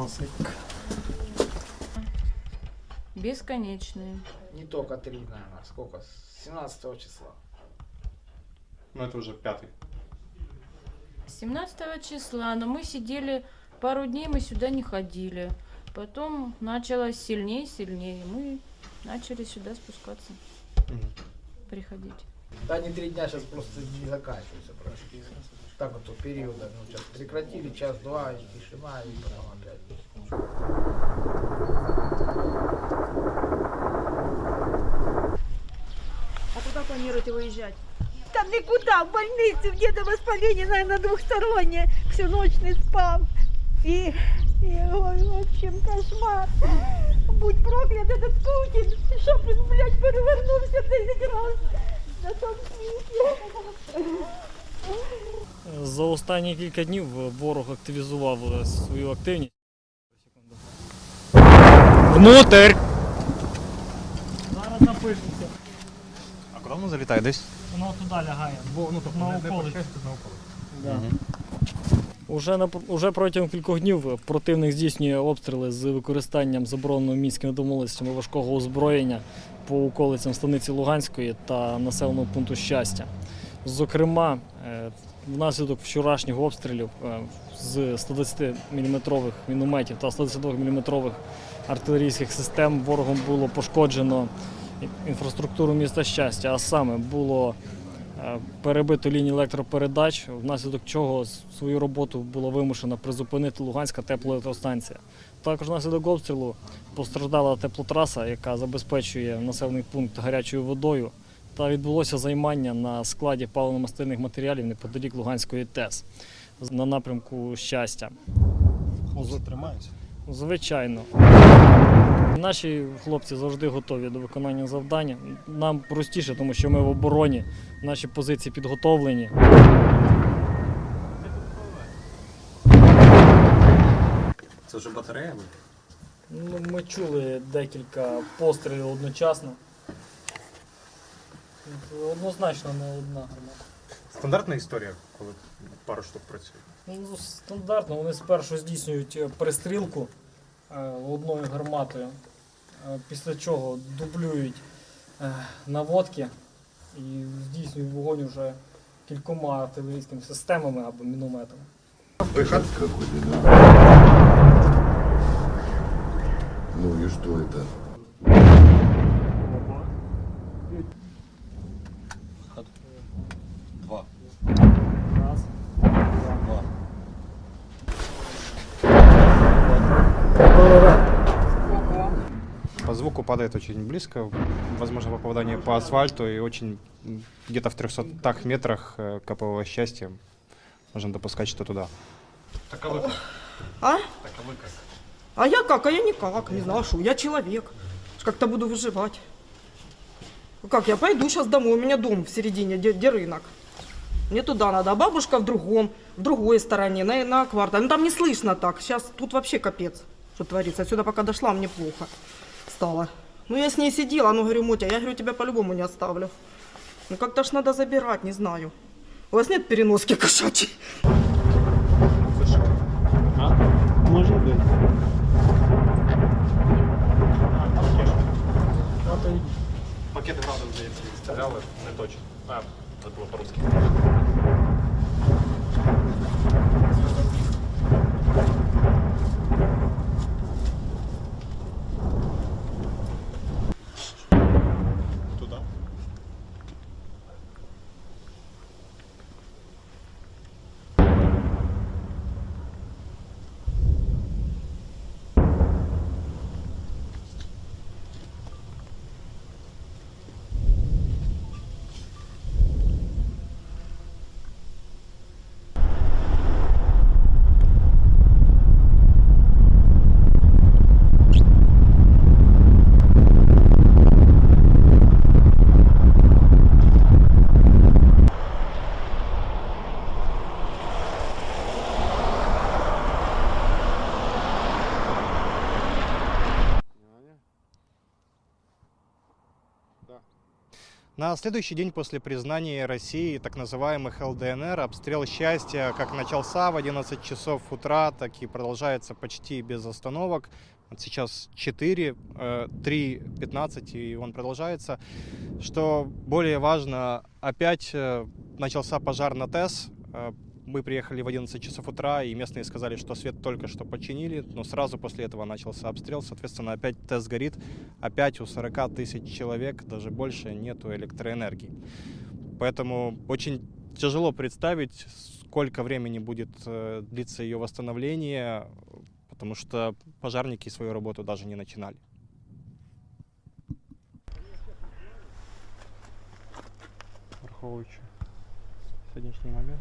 Носик. Бесконечные. Не только три, наверное. Сколько? С 17 числа. Ну это уже пятый. 17 числа, но мы сидели пару дней, мы сюда не ходили. Потом началось сильнее, сильнее. Мы начали сюда спускаться, приходить. Да, они три дня сейчас просто не заканчиваются. Просто. Так вот периода. Ну, сейчас прекратили час-два, и тишина, и потом опять. А куда планируете выезжать? Там никуда, в больницу, в деда воспаление, наверное, двухстороннее. Всю ночь не спал. И, и ой, в общем, кошмар. Будь проклят этот Путин, щоб він, блядь, перевернувся 10 раз на тому світі. За останні кілька днів ворог активізував е, свою активність. Внутрь! Зараз напишеться. А куда он залетает? Десь? Воно туди лягає. ну, на околиці. Да. Уже, на, уже протягом кількох днів противник здійснює обстріли з використанням забороненого мінськими домовленостями важкого озброєння по околицям станиці Луганської та населеного пункту щастя. Зокрема, е, внаслідок вчорашніх обстрілів е, з 120 мм мінометів та 122 мм артилерійських систем ворогом було пошкоджено інфраструктуру міста щастя, а саме було перебито лінії електропередач, внаслідок чого свою роботу було вимушено призупинити Луганська теплоелектростанція. Також внаслідок обстрілу постраждала теплотраса, яка забезпечує населений пункт гарячою водою. Та відбулося займання на складі паливно-мастильних матеріалів неподалік Луганської ТЕС на напрямку щастя. Хлопцы тримаються. Звичайно. Наші хлопці завжди готові до виконання завдання. Нам простіше, тому що ми в обороні, наші позиції підготовлені. Це вже батарея? Ну, ми чули декілька пострілів одночасно. Однозначно не одна гармата. Стандартна історія, коли пару штук працює. Ну, стандартно, вони спершу здійснюють е, перестрілку одною гарматою, е, після чого дублюють е, наводки і здійснюють вогонь вже кількома артилерійськими системами або мінометами. Виход. какой-то, да? Ну и что это? По звуку падает очень близко, возможно попадание по асфальту и очень где-то в 300 метрах э, КПВ «Счастье» можно допускать, что туда. Таковы А? Таковы как? А я как? А я никак, не знаю, что. Я человек. Как-то буду выживать. Как, я пойду сейчас домой, у меня дом в середине, где, где рынок. Мне туда надо, а бабушка в другом, в другой стороне, на, на квартале. Ну там не слышно так, сейчас тут вообще капец, что творится. Отсюда пока дошла, мне плохо стало. Ну я с ней сидела, ну говорю, Мотя, я говорю, тебя по-любому не оставлю. Ну как-то ж надо забирать, не знаю. У вас нет переноски кошачьей? Може бути. Пакети градом, здається, відстріляли, не точно. А, це було по-русски. На следующий день после признания России так называемых ЛДНР обстрел счастья как начался в 11 часов утра, так и продолжается почти без остановок. Вот сейчас 4, 3.15 и он продолжается. Что более важно, опять э, начался пожар на ТЭС. Мы приехали в 11 часов утра, и местные сказали, что свет только что починили, но сразу после этого начался обстрел. Соответственно, опять ТЭС горит, опять у 40 тысяч человек, даже больше, нету электроэнергии. Поэтому очень тяжело представить, сколько времени будет э, длиться ее восстановление, потому что пожарники свою работу даже не начинали. Враховуючи сьогоднішній момент.